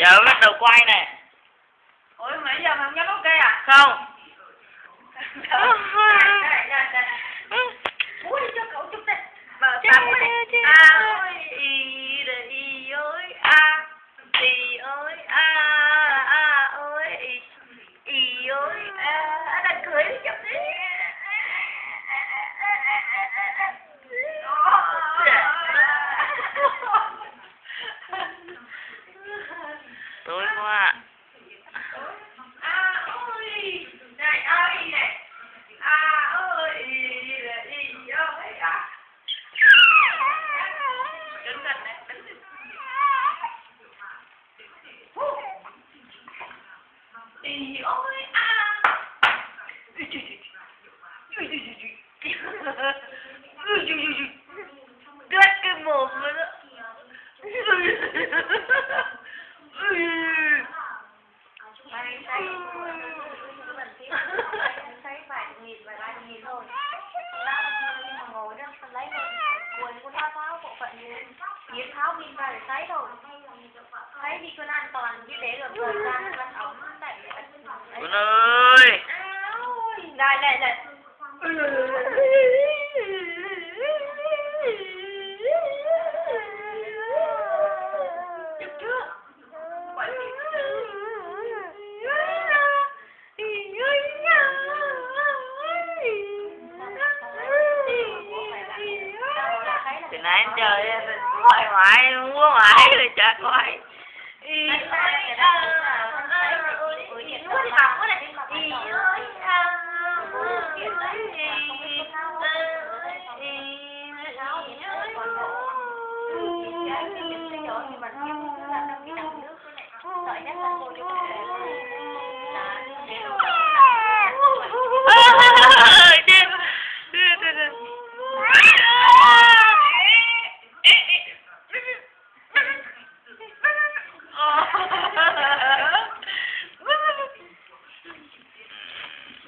giờ bắt đầu quay này ủa mà giờ mà không dám ok à? Không tối quá À ôi Này ơi này À ôi y đờ y Đứng gần này đứng gần ôi à Ui ui ui Ui ui ui ui Ui ui thấy vài nghìn vài ba nghìn thôi. Nhưng mà ngồi đó lấy rồi quần con tháo tháo bộ phận biến tháo pin ra để thôi. Thấy đi con an toàn chứ để gần thời gian nó ống đẩy Quân ơi Này này này thì nãy đến giờ quay mãi múa rồi chả bỏ lỡ những video hấp dẫn